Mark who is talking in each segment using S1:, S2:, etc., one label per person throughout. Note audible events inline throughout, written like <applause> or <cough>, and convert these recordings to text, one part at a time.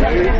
S1: Thank you.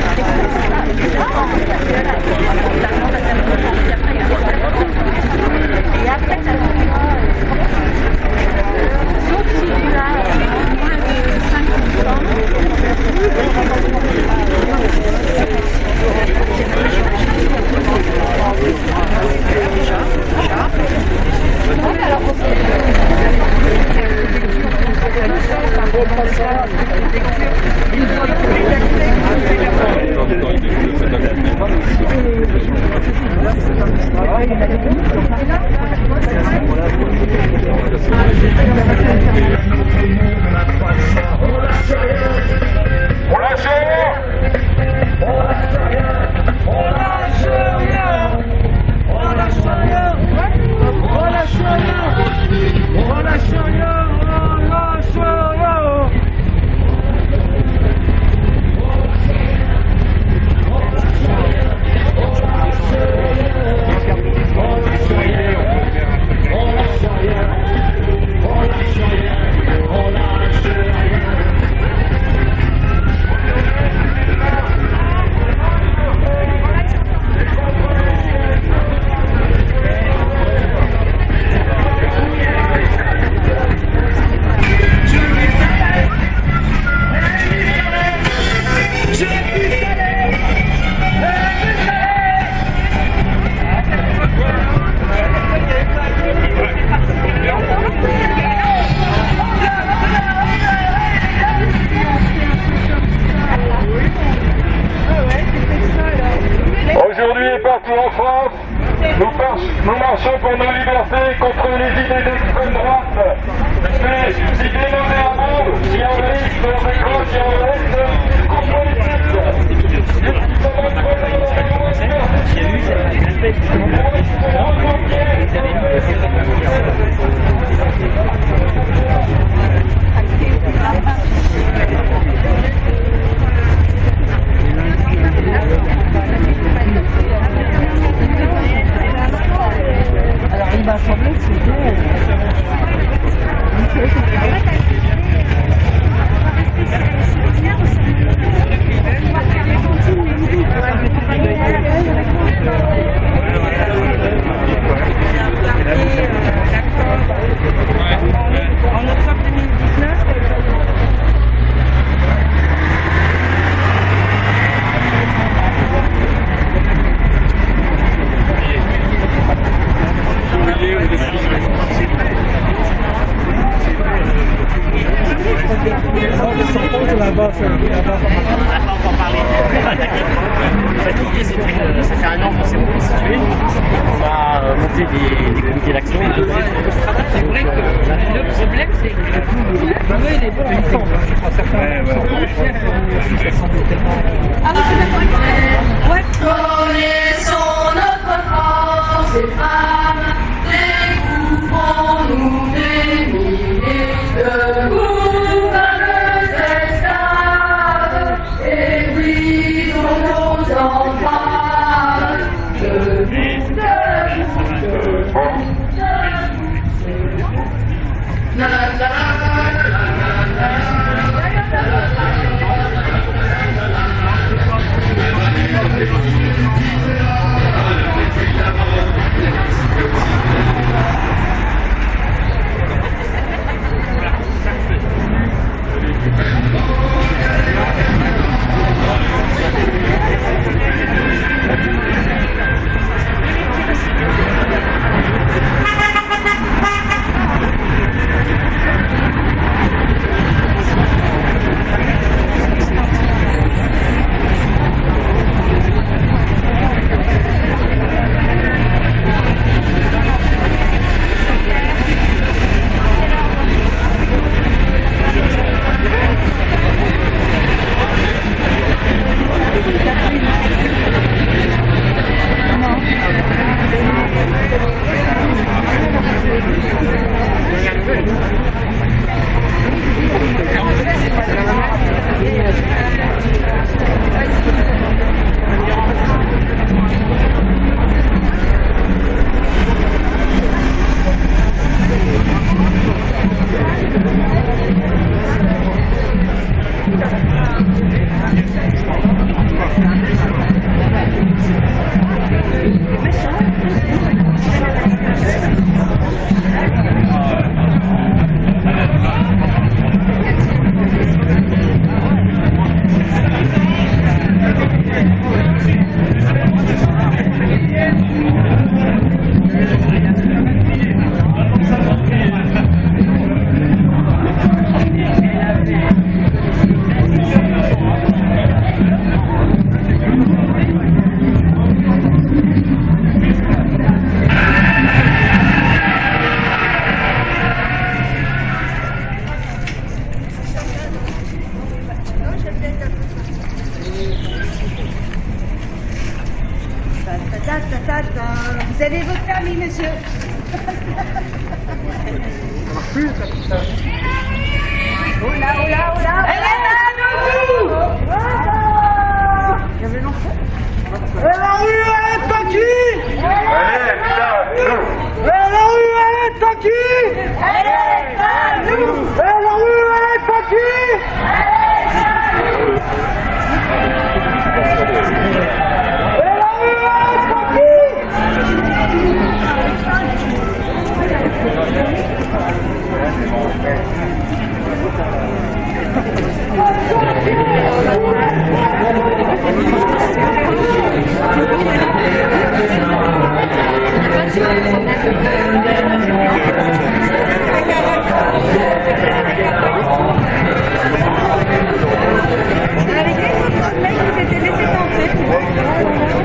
S1: Aujourd'hui Oh là, oh là, oh là Elle est là, nous Il y avait l'enfant elle est pas qui
S2: Allez, putain, nous
S1: La rue, elle est Elle est à nous La rue, elle est Avec les autres mecs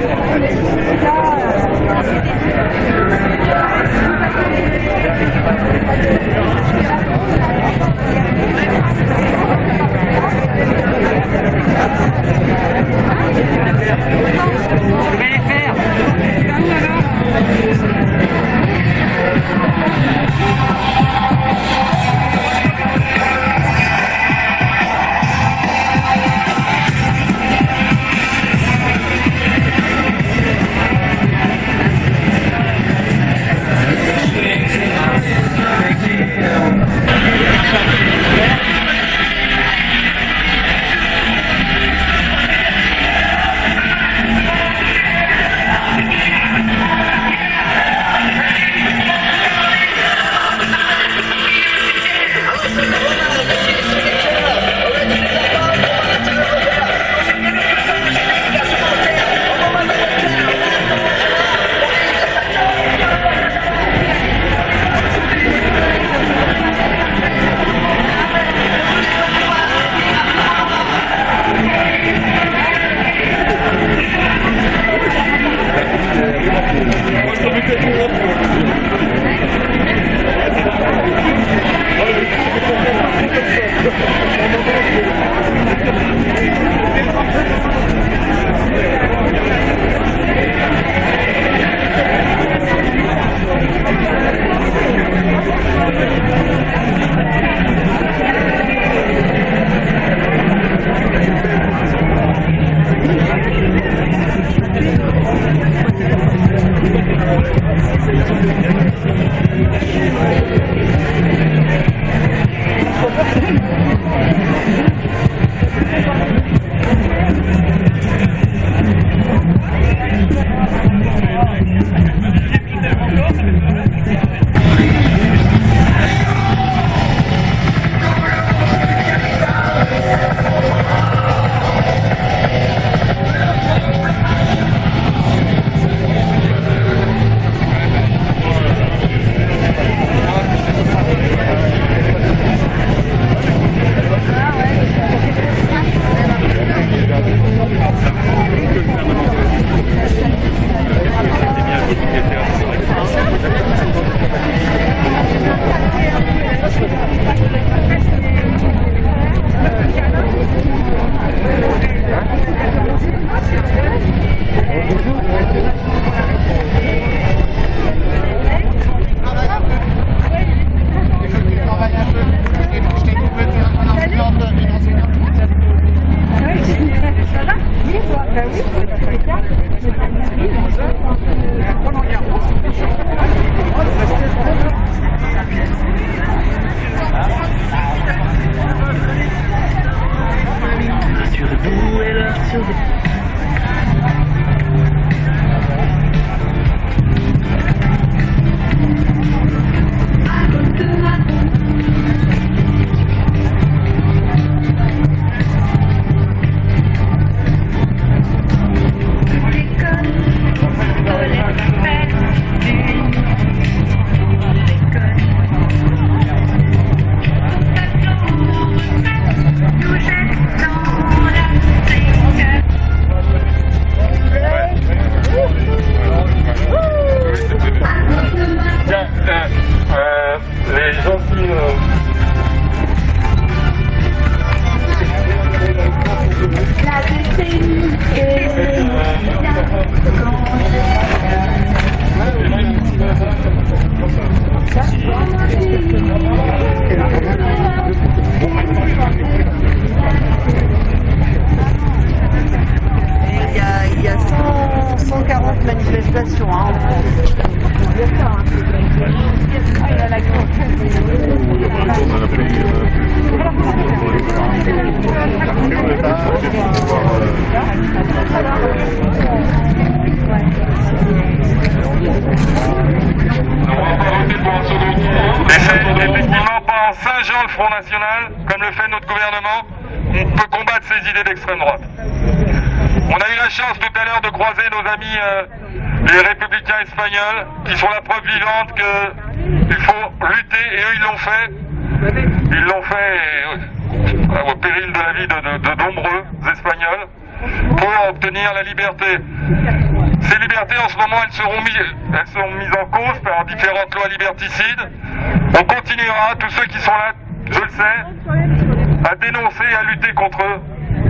S3: comme le fait notre gouvernement, qu'on peut combattre ces idées d'extrême droite. On a eu la chance tout à l'heure de croiser nos amis euh, les républicains espagnols, qui sont la preuve vivante qu'il faut lutter, et eux ils l'ont fait. Ils l'ont fait euh, au péril de la vie de, nombreux Espagnols pour obtenir la liberté. Ces libertés, en ce moment, elles seront, elles seront mises en cause par différentes lois liberticides. On continuera, tous ceux qui sont là, je le sais, à dénoncer et à lutter contre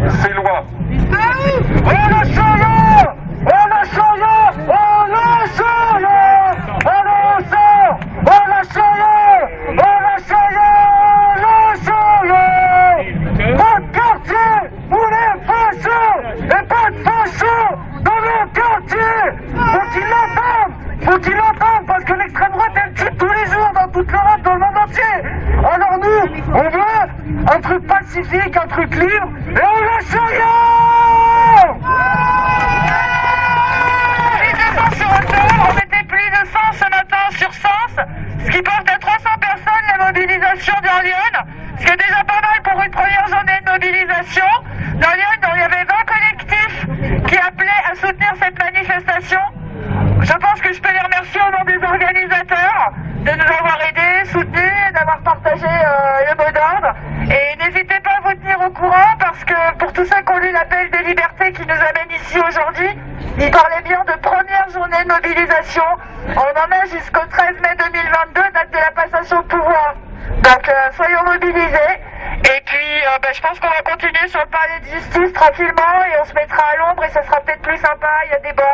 S3: ces lois.
S4: On a changé On a changé On a changé On a changé On a changé On a changé On a changé Pas de quartier pour les fachos Et pas de fachos dans nos quartiers Faut qu'ils l'entendent Faut qu'ils l'entendent parce que l'extrême droite elle tue tous les jours dans toute l'Europe, dans le monde entier! Alors nous, on veut un truc pacifique, un truc libre Et on lâche rien
S5: Plus de 100 sur Autor, on était plus de 100 ce matin sur Sens, ce qui porte à 300 personnes la mobilisation dans Lyon, ce qui est déjà pas mal pour une première journée de mobilisation. Dans Lyon, il y avait 20 collectifs qui appelaient à soutenir cette manifestation. Je pense que je peux les remercier au nom des organisateurs de nous avoir aidés, soutenus, d'avoir partagé euh, le mot d'ordre. Et n'hésitez pas à vous tenir au courant parce que pour tous ceux qui ont lu l'appel des libertés qui nous amène ici aujourd'hui, il parlait bien de première journée de mobilisation. On en a jusqu'au 13 mai 2022, date de la passation de pouvoir. Donc euh, soyons mobilisés. Et puis euh, ben, je pense qu'on va continuer sur le palais de justice et on se mettra à l'ombre et ça sera peut-être plus sympa, il y a des bancs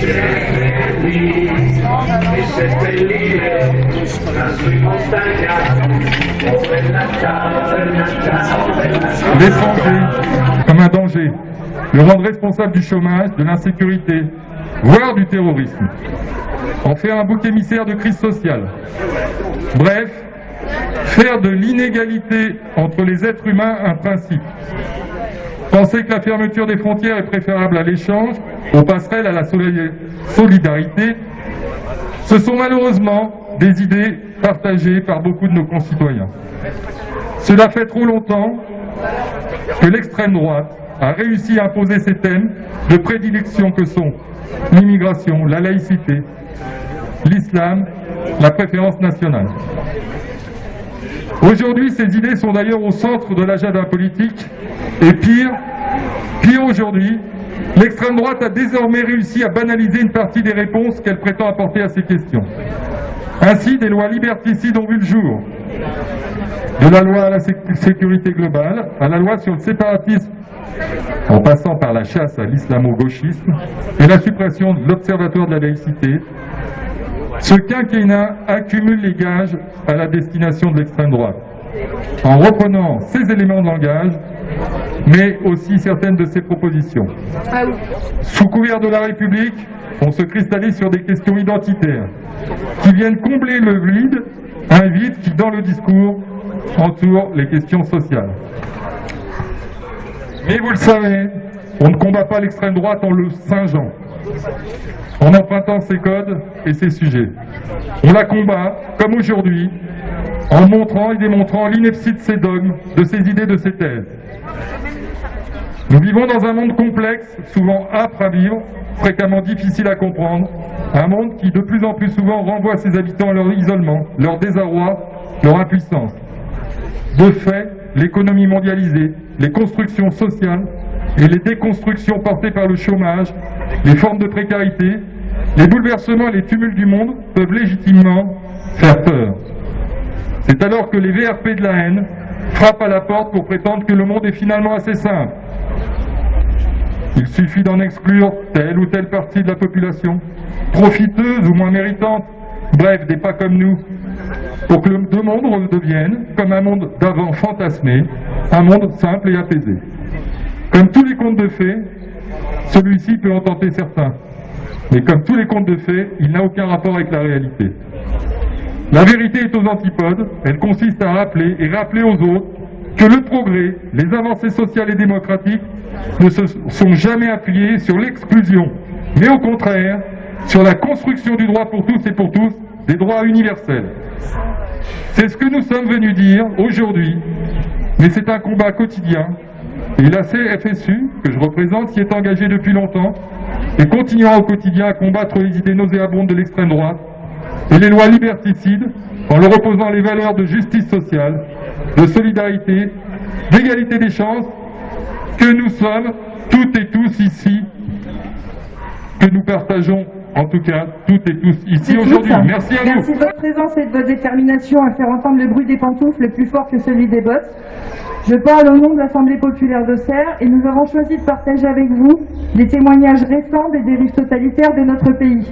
S3: Yeah.
S6: L'étranger comme un danger, le rendre responsable du chômage, de l'insécurité, voire du terrorisme, en faire un bouc émissaire de crise sociale. Bref, faire de l'inégalité entre les êtres humains un principe.
S3: Penser que la fermeture des frontières est préférable à l'échange, aux passerelles, à la solidarité, ce sont malheureusement des idées partagées par beaucoup de nos concitoyens. Cela fait trop longtemps que l'extrême droite a réussi à imposer ces thèmes de prédilection que sont l'immigration, la laïcité, l'islam, la préférence nationale. Aujourd'hui, ces idées sont d'ailleurs au centre de l'agenda politique et pire, pire aujourd'hui, l'extrême droite a désormais réussi à banaliser une partie des réponses qu'elle prétend apporter à ces questions. Ainsi, des lois liberticides ont vu le jour, de la loi à la sécurité globale, à la loi sur le séparatisme, en passant par la chasse à l'islamo-gauchisme et la suppression de l'Observatoire de la laïcité, ce quinquennat accumule les gages à la destination de l'extrême droite, en reprenant ces éléments de langage, mais aussi certaines de ses propositions. Sous couvert de la République, on se cristallise sur des questions identitaires, qui viennent combler le vide, un vide qui, dans le discours, entoure les questions sociales. Mais vous le savez, on ne combat pas l'extrême droite en le singeant, en empruntant ses codes et ses sujets. On la combat, comme aujourd'hui, en montrant et démontrant l'ineptie de ses dogmes, de ses idées, de ses thèses. Nous vivons dans un monde complexe, souvent âpre à vivre, fréquemment difficile à comprendre, un monde qui de plus en plus souvent renvoie ses habitants à leur isolement, leur désarroi, leur impuissance. De fait, l'économie mondialisée, les constructions sociales et les déconstructions portées par le chômage, les formes de précarité, les bouleversements et les tumultes du monde peuvent légitimement faire peur. C'est alors que les VRP de la haine frappent à la porte pour prétendre que le monde est finalement assez simple. Il suffit d'en exclure telle ou telle partie de la population, profiteuse ou moins méritante, bref, des pas comme nous, pour que le deux mondes redeviennent, comme un monde d'avant fantasmé, un monde simple et apaisé. Comme tous les contes de fées, celui-ci peut en tenter certains. Mais comme tous les contes de fées, il n'a aucun rapport avec la réalité. La vérité est aux antipodes, elle consiste à rappeler et rappeler aux autres que le progrès, les avancées sociales et démocratiques ne se sont jamais appuyés sur l'exclusion, mais au contraire sur la construction du droit pour tous et pour tous, des droits universels. C'est ce que nous sommes venus dire aujourd'hui, mais c'est un combat quotidien. Et la CFSU, que je représente, s'y est engagée depuis longtemps et continuera au quotidien à combattre les idées nauséabondes de l'extrême droite et les lois liberticides en leur opposant les valeurs de justice sociale, de solidarité, d'égalité des chances que nous sommes toutes et tous ici, que nous partageons en tout cas toutes et tous ici aujourd'hui. Merci à vous.
S7: Merci de votre présence et de votre détermination à faire entendre le bruit des pantoufles plus fort que celui des bottes. Je parle au nom de l'Assemblée populaire d'Auxerre et nous avons choisi de partager avec vous les témoignages récents des dérives totalitaires de notre pays.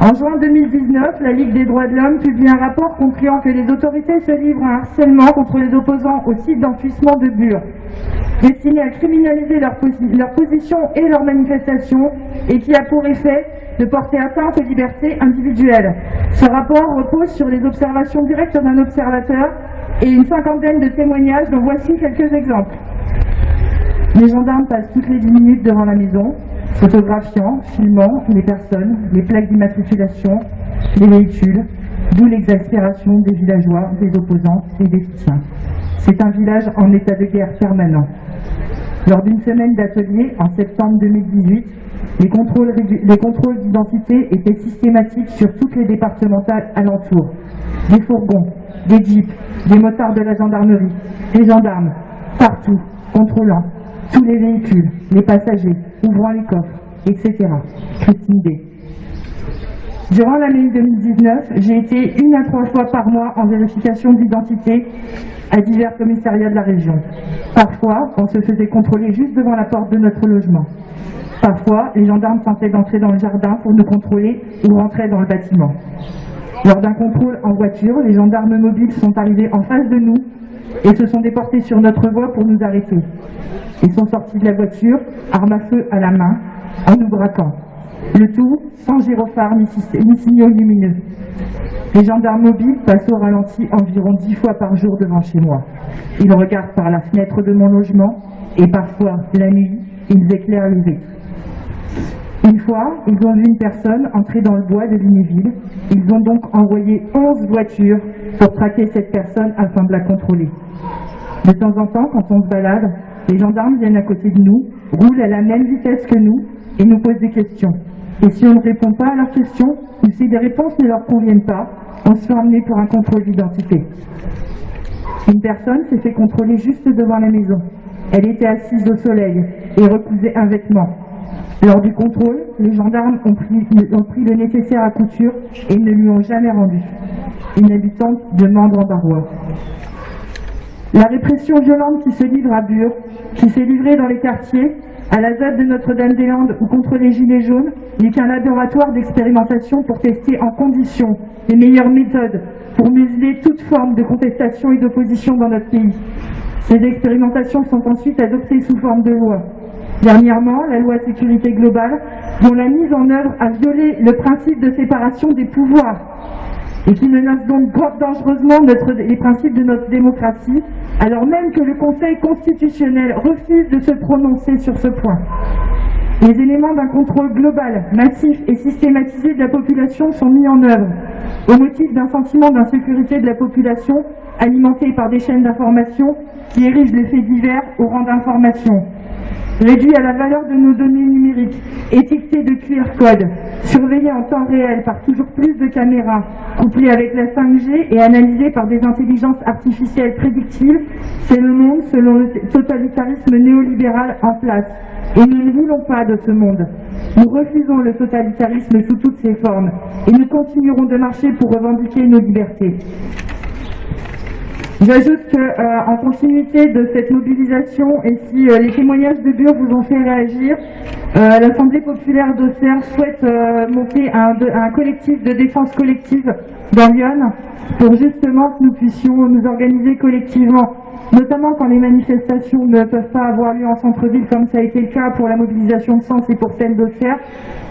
S7: En juin 2019, la Ligue des droits de l'homme publie un rapport concluant que les autorités se livrent à un harcèlement contre les opposants au site d'enfouissement de Bure, destiné à criminaliser leur, position et leurs manifestations et qui a pour effet de porter atteinte aux libertés individuelles. Ce rapport repose sur les observations directes d'un observateur et une cinquantaine de témoignages dont voici quelques exemples. Les gendarmes passent toutes les 10 minutes devant la maison, photographiant, filmant les personnes, les plaques d'immatriculation, les véhicules, d'où l'exaspération des villageois, des opposants et des soutiens. C'est un village en état de guerre permanent. Lors d'une semaine d'atelier en septembre 2018, les contrôles, les contrôles d'identité étaient systématiques sur toutes les départementales alentours. Des fourgons, des jeeps, des motards de la gendarmerie, des gendarmes, partout, contrôlant tous les véhicules, les passagers, ouvrant les coffres, etc. Christine D. Durant l'année 2019, j'ai été une à trois fois par mois en vérification d'identité à divers commissariats de la région. Parfois, on se faisait contrôler juste devant la porte de notre logement. Parfois, les gendarmes tentaient d'entrer dans le jardin pour nous contrôler ou rentrer dans le bâtiment. Lors d'un contrôle en voiture, les gendarmes mobiles sont arrivés en face de nous et se sont déportés sur notre voie pour nous arrêter. Ils sont sortis de la voiture, arme à feu à la main, en nous braquant. Le tout sans gyrophare ni, ni signaux lumineux. Les gendarmes mobiles passent au ralenti environ dix fois par jour devant chez moi. Ils regardent par la fenêtre de mon logement et parfois, la nuit, ils éclairent les vitres. Une fois, ils ont vu une personne entrer dans le bois de Lunéville. Ils ont donc envoyé 11 voitures pour traquer cette personne afin de la contrôler. De temps en temps, quand on se balade, les gendarmes viennent à côté de nous, roulent à la même vitesse que nous et nous posent des questions. Et si on ne répond pas à leurs questions, ou si des réponses ne leur conviennent pas, on se fait emmener pour un contrôle d'identité. Une personne s'est fait contrôler juste devant la maison. Elle était assise au soleil et recousait un vêtement. Lors du contrôle, les gendarmes ont pris, le nécessaire à couture et ne lui ont jamais rendu. Une habitante de Mandre en Barrois. La répression violente qui se livre à Bure, qui s'est livrée dans les quartiers, à la ZAD de Notre-Dame-des-Landes ou contre les Gilets jaunes, n'est qu'un laboratoire d'expérimentation pour tester en conditions les meilleures méthodes pour museler toute forme de contestation et d'opposition dans notre pays. Ces expérimentations sont ensuite adoptées sous forme de loi. Dernièrement, la loi sécurité globale, dont la mise en œuvre a violé le principe de séparation des pouvoirs et qui menace donc dangereusement les principes de notre démocratie, alors même que le Conseil constitutionnel refuse de se prononcer sur ce point. Les éléments d'un contrôle global, massif et systématisé de la population sont mis en œuvre au motif d'un sentiment d'insécurité de la population alimenté par des chaînes d'information qui érigent les faits divers au rang d'information réduit à la valeur de nos données numériques, étiquetées de QR code, surveillées en temps réel par toujours plus de caméras, couplées avec la 5G et analysées par des intelligences artificielles prédictives, c'est le monde selon le totalitarisme néolibéral en place. Et nous ne voulons pas de ce monde. Nous refusons le totalitarisme sous toutes ses formes et nous continuerons de marcher pour revendiquer nos libertés. J'ajoute qu'en continuité de cette mobilisation, et si euh, les témoignages de Bure vous ont fait réagir, euh, l'Assemblée populaire d'Auxerre souhaite euh, monter un, un collectif de défense collective dans Lyon pour justement que nous puissions nous organiser collectivement, notamment quand les manifestations ne peuvent pas avoir lieu en centre-ville comme ça a été le cas pour la mobilisation de Sens et pour celle d'Auxerre,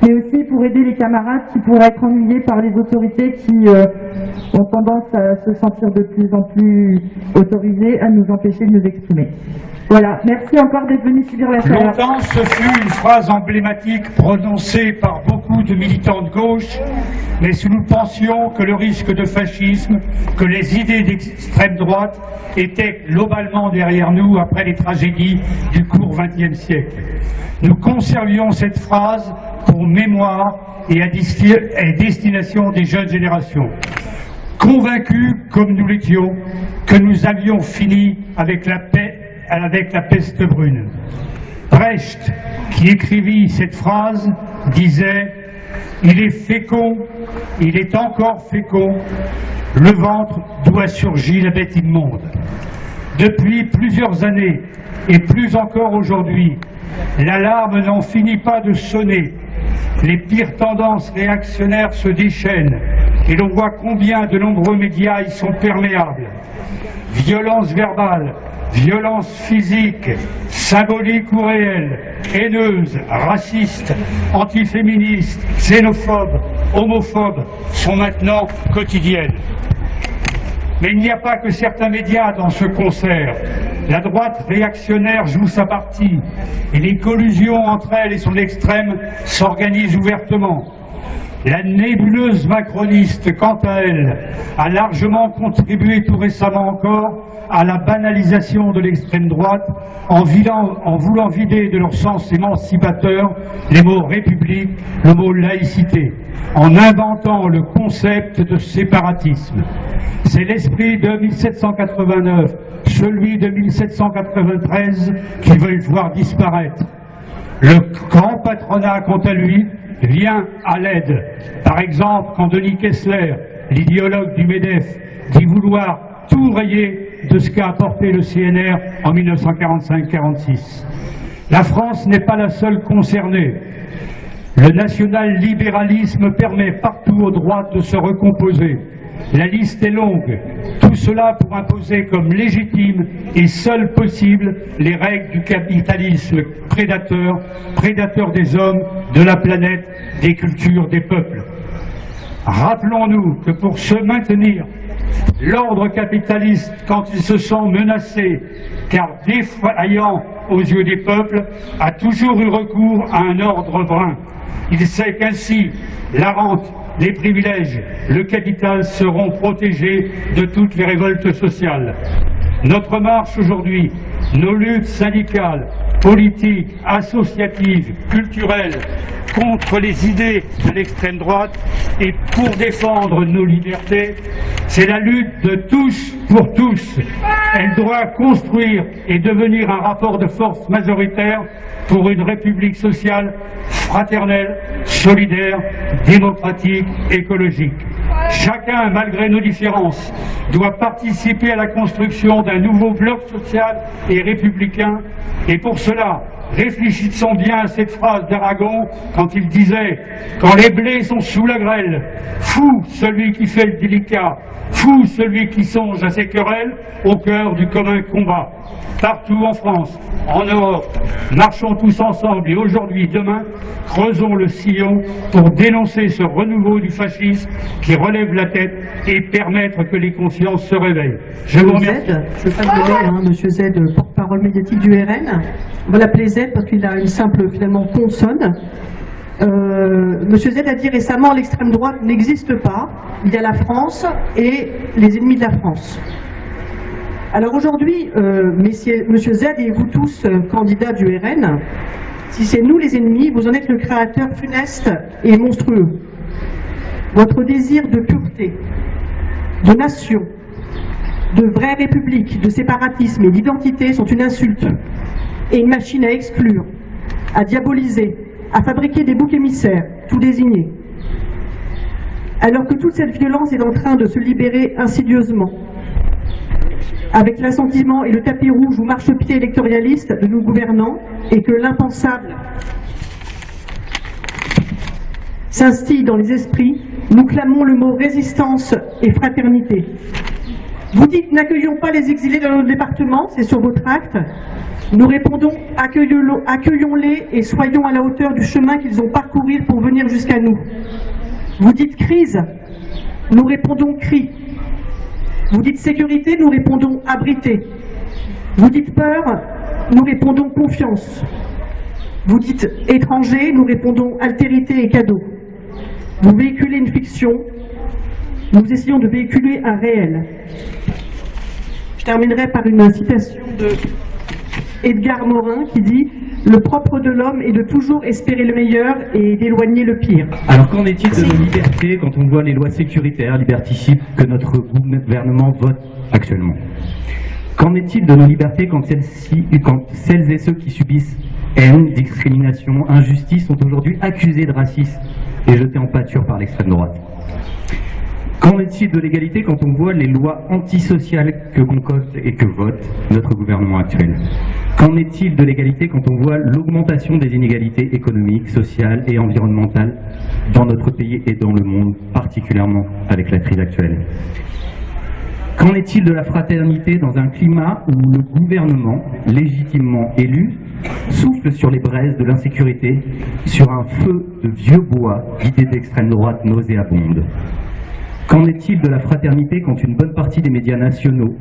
S7: mais aussi pour aider les camarades qui pourraient être ennuyés par les autorités qui euh, ont tendance à se sentir de plus en plus autorisées à nous empêcher de nous exprimer. Voilà, merci encore d'être venus subir la chaleur.
S8: Longtemps, ce fut une phrase emblématique prononcée par beaucoup de militants de gauche, mais si nous pensions que le risque de fascisme, que les idées d'extrême droite étaient globalement derrière nous après les tragédies du court XXe siècle. Nous conservions cette phrase pour mémoire et à destination des jeunes générations convaincus comme nous l'étions que nous avions fini avec la paix, avec la peste brune. Brecht, qui écrivit cette phrase, disait Il est fécond, il est encore fécond, le ventre d'où a surgi la bête immonde. Depuis plusieurs années, et plus encore aujourd'hui, l'alarme n'en finit pas de sonner. Les pires tendances réactionnaires se déchaînent et l'on voit combien de nombreux médias y sont perméables. Violence verbale, violence physique, symbolique ou réelle, haineuse, raciste, antiféministe, xénophobe, homophobe sont maintenant quotidiennes. Mais il n'y a pas que certains médias dans ce concert. La droite réactionnaire joue sa partie et les collusions entre elle et son extrême s'organisent ouvertement. La nébuleuse macroniste, quant à elle, a largement contribué tout récemment encore à la banalisation de l'extrême droite en, voulant vider de leur sens émancipateur les mots république, le mot laïcité, en inventant le concept de séparatisme. C'est l'esprit de 1789, celui de 1793 qu'ils veulent voir disparaître. Le grand patronat, quant à lui, vient à l'aide. Par exemple, quand Denis Kessler, l'idéologue du MEDEF, dit vouloir tout rayer de ce qu'a apporté le CNR en 1945-46. La France n'est pas la seule concernée. Le national-libéralisme permet partout aux droites de se recomposer. La liste est longue. Tout cela pour imposer comme légitime et seul possible les règles du capitalisme prédateur, prédateur des hommes, de la planète, des cultures, des peuples. Rappelons-nous que pour se maintenir, l'ordre capitaliste, quand il se sent menacé, car défaillant aux yeux des peuples, a toujours eu recours à un ordre brun. Il sait qu'ainsi, la rente, les privilèges, le capital seront protégés de toutes les révoltes sociales. Notre marche aujourd'hui, nos luttes syndicales, politiques, associatives, culturelles, contre les idées de l'extrême droite et pour défendre nos libertés, c'est la lutte de tous pour tous. Elle doit construire et devenir un rapport de force majoritaire pour une république sociale, fraternelle, solidaire, démocratique, écologique. Chacun, malgré nos différences, doit participer à la construction d'un nouveau bloc social et républicain. Et pour cela, réfléchissons bien à cette phrase d'Aragon quand il disait « Quand les blés sont sous la grêle, fou celui qui fait le délicat, fou celui qui songe à ses querelles au cœur du commun combat » partout en France, en Europe. Marchons tous ensemble et aujourd'hui, demain, creusons le sillon pour dénoncer ce renouveau du fascisme qui relève la tête et permettre que les consciences se réveillent. Je vous remercie.
S9: Z, je passe l'air, hein, Monsieur Z, porte-parole médiatique du RN. On va l'appeler Z parce qu'il a une simple, finalement, consonne. Euh, Monsieur Z a dit récemment l'extrême droite n'existe pas, il y a la France et les ennemis de la France. Alors aujourd'hui, euh, Monsieur Z et vous tous, euh, candidats du RN, si c'est nous les ennemis, vous en êtes le créateur funeste et monstrueux. Votre désir de pureté, de nation, de vraie république, de séparatisme et d'identité sont une insulte et une machine à exclure, à diaboliser, à fabriquer des boucs émissaires, tout désignés. Alors que toute cette violence est en train de se libérer insidieusement, avec l'assentiment et le tapis rouge ou marchepied électoraliste de nos gouvernants, et que l'impensable s'instille dans les esprits, nous clamons le mot résistance et fraternité. Vous dites n'accueillons pas les exilés dans notre département, c'est sur votre acte. Nous répondons accueillons-les et soyons à la hauteur du chemin qu'ils ont parcouru pour venir jusqu'à nous. Vous dites crise, nous répondons cri. Vous dites sécurité, nous répondons abrité. Vous dites peur, nous répondons confiance. Vous dites étranger, nous répondons altérité et cadeau. Vous véhiculez une fiction, nous essayons de véhiculer un réel. Je terminerai par une citation de Edgar Morin qui dit « Le propre de l'homme est de toujours espérer le meilleur et d'éloigner le pire ».
S10: Alors qu'en est-il de nos libertés quand on voit les lois sécuritaires, liberticides que notre gouvernement vote actuellement? Qu'en est-il de nos libertés quand celles, quand celles et ceux qui subissent haine, discrimination, injustice sont aujourd'hui accusés de racisme et jetés en pâture par l'extrême droite? Qu'en est-il de l'égalité quand on voit les lois antisociales que concocte et que vote notre gouvernement actuel? Qu'en est-il de l'égalité quand on voit l'augmentation des inégalités économiques, sociales et environnementales dans notre pays et dans le monde, particulièrement avec la crise actuelle? Qu'en est-il de la fraternité dans un climat où le gouvernement, légitimement élu, souffle sur les braises de l'insécurité, sur un feu de vieux bois d'idées d'extrême droite nauséabondes Qu'en est-il de la fraternité quand une bonne partie des médias nationaux,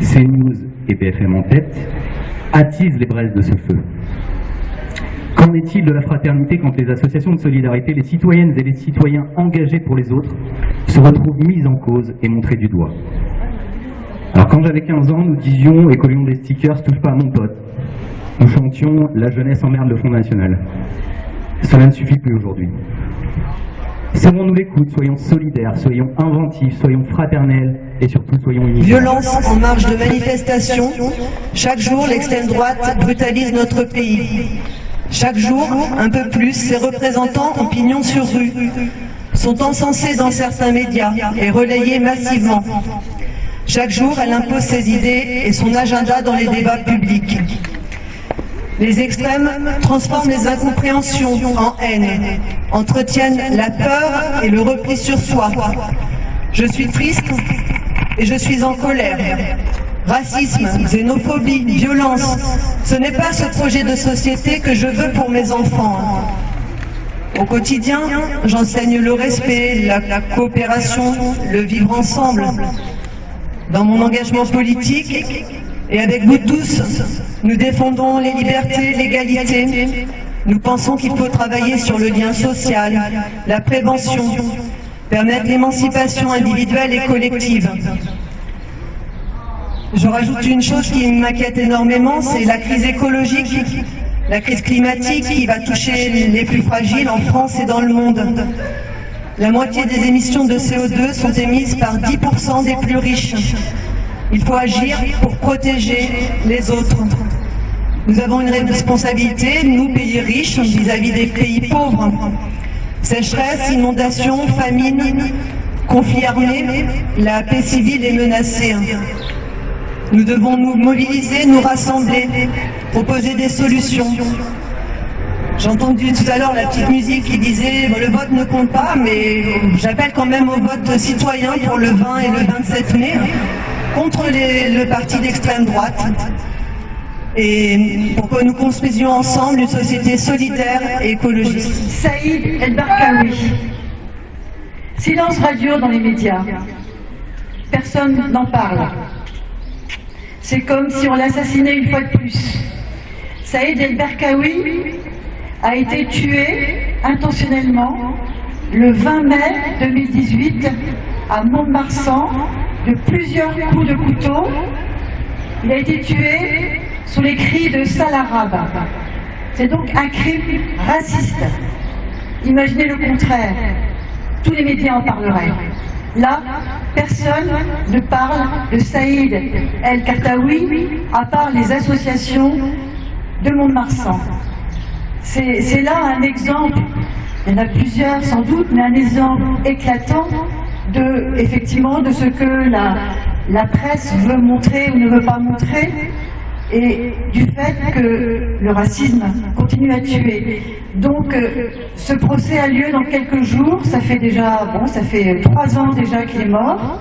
S10: CNews et BFM en tête, attisent les braises de ce feu? Qu'en est-il de la fraternité quand les associations de solidarité, les citoyennes et les citoyens engagés pour les autres se retrouvent mis en cause et montrés du doigt? Alors quand j'avais 15 ans, nous disions et collions des stickers « touche pas à mon pote ». Nous chantions « La jeunesse emmerde le Front National ». Cela ne suffit plus aujourd'hui. Serrons-nous l'écoute, soyons solidaires, soyons inventifs, soyons fraternels et surtout soyons unis.
S11: Violence en marge de manifestation. Chaque jour, l'extrême droite brutalise notre pays. Chaque jour, un peu plus, ses représentants en pignon sur rue sont encensés dans certains médias et relayés massivement. Chaque jour, elle impose ses idées et son agenda dans les débats publics. Les extrêmes transforment les incompréhensions en haine, entretiennent la peur et le repli sur soi. Je suis triste et je suis en colère. Racisme, xénophobie, violence, ce n'est pas ce projet de société que je veux pour mes enfants. Au quotidien, j'enseigne le respect, la, la coopération, le vivre ensemble. Dans mon engagement politique, et avec vous tous, nous défendons les libertés, l'égalité. Nous pensons qu'il faut travailler sur le lien social, la prévention, permettre l'émancipation individuelle et collective. Je rajoute une chose qui m'inquiète énormément, c'est la crise écologique, la crise climatique qui va toucher les plus fragiles en France et dans le monde. La moitié des émissions de CO2 sont émises par 10% des plus riches. Il faut agir pour protéger les autres. Nous avons une responsabilité, nous, pays riches, vis-à-vis des pays pauvres. Sécheresse, inondations, famine, conflits armés, la paix civile est menacée. Nous devons nous mobiliser, nous rassembler, proposer des solutions. J'ai entendu tout à l'heure la petite musique qui disait le vote ne compte pas, mais j'appelle quand même au vote citoyen pour le 20 et le 27 mai contre le parti d'extrême droite et pour que nous construisions ensemble une société solidaire et écologiste.
S12: Saïd El Barkaoui. Silence radio dans les médias. Personne n'en parle. C'est comme si on l'assassinait une fois de plus. Saïd El Barkaoui a été tué intentionnellement le 20 mai 2018 à Mont-de-Marsan de plusieurs coups de couteau. Il a été tué sous les cris de Salarabe. C'est donc un crime raciste. Imaginez le contraire. Tous les médias en parleraient. Là, personne ne parle de Saïd El Kartaoui à part les associations de Mont-de-Marsan. C'est là un exemple, il y en a plusieurs sans doute, mais un exemple éclatant de, effectivement, de ce que la, presse veut montrer ou ne veut pas montrer et du fait que le racisme continue à tuer. Donc euh, ce procès a lieu dans quelques jours, ça fait déjà, bon, ça fait trois ans déjà qu'il est mort,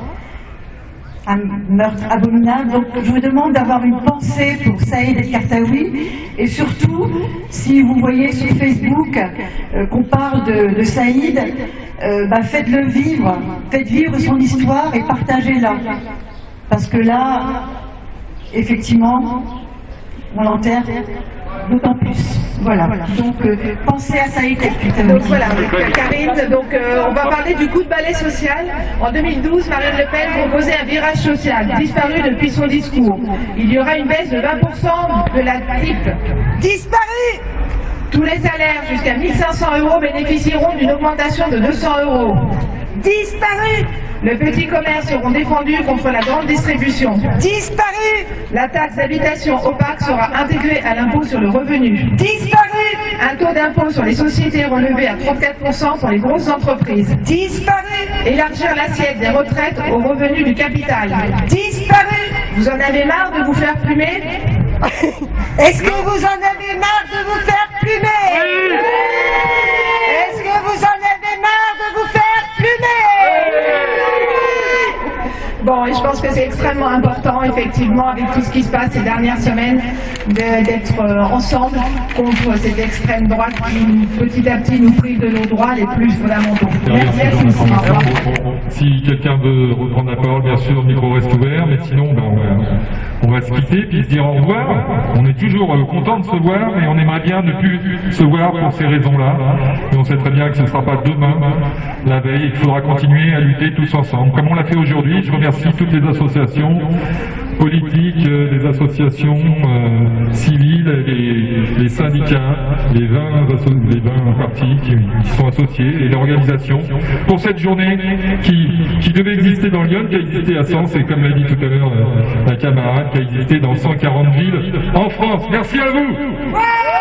S12: un meurtre abominable. Donc je vous demande d'avoir une pensée pour Saïd El Kartaoui et surtout, si vous voyez sur Facebook euh, qu'on parle de, Saïd, euh, bah, faites-le vivre, faites vivre son histoire et partagez-la. Parce que là, effectivement, on l'enterre d'autant plus. Voilà. Donc, euh, pensez à Saïd
S13: Donc voilà, Karine, donc, euh, on va parler du coup de balai social. En 2012, Marine Le Pen proposait un virage social, disparu depuis son discours. Il y aura une baisse de 20% de la triple.
S1: Disparu
S13: Tous les salaires jusqu'à 1500 euros bénéficieront d'une augmentation de 200 euros.
S1: Disparu
S13: Le petit commerce seront défendus contre la grande distribution.
S1: Disparu
S13: La taxe d'habitation opaque sera intégrée à l'impôt sur le revenu.
S1: Disparu
S13: Un taux d'impôt sur les sociétés relevé à 34% pour les grosses entreprises.
S1: Disparu
S13: Élargir l'assiette des retraites aux revenus du capital.
S1: Disparu
S13: Vous en avez marre de vous faire plumer? <laughs>
S1: Est-ce que vous en avez marre de vous faire plumer?
S13: Bon, et je pense que c'est extrêmement important, effectivement, avec tout ce qui se passe ces dernières semaines, d'être euh, ensemble contre cette extrême droite qui, petit à petit, nous prive de nos droits les plus fondamentaux. Merci revoir.
S3: Si quelqu'un veut reprendre la parole, bien sûr, le micro reste ouvert, mais sinon, ben, on, va, se quitter puis se dire au revoir. On est toujours euh, content de se voir, mais on aimerait bien ne plus se voir pour ces raisons-là. Et on sait très bien que ce ne sera pas demain, la veille, et qu'il faudra continuer à lutter tous ensemble. Comme on l'a fait aujourd'hui, je remercie toutes les associations politiques, euh, les associations euh, civiles, les, les syndicats, les 20, asso- les 20 partis qui, qui sont associés et l'organisation pour cette journée qui, qui devait exister dans Lyon, qui a existé à Sens et comme l'a dit tout à l'heure euh, la camarade, qui a existé dans 140 villes en France. Merci à vous